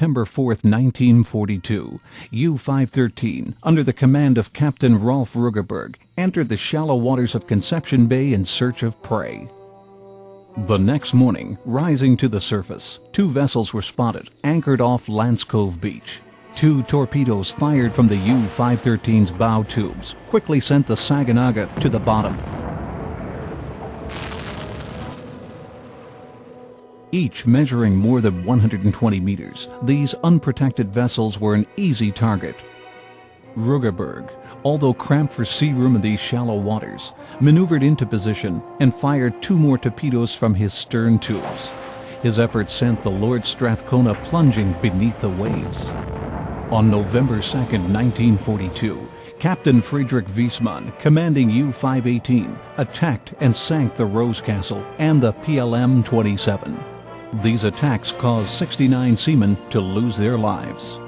September 4, 1942, U-513, under the command of Captain Rolf Rüggeberg, entered the shallow waters of Conception Bay in search of prey. The next morning, rising to the surface, two vessels were spotted, anchored off Lance Cove Beach. Two torpedoes fired from the U-513's bow tubes quickly sent the Saganaga to the bottom. Each measuring more than 120 meters, these unprotected vessels were an easy target. Rüggeberg, although cramped for sea room in these shallow waters, maneuvered into position and fired two more torpedoes from his stern tubes. His efforts sent the Lord Strathcona plunging beneath the waves. On November 2, 1942, Captain Friedrich Wissmann, commanding U-518, attacked and sank the Rose Castle and the PLM-27. These attacks caused 69 seamen to lose their lives.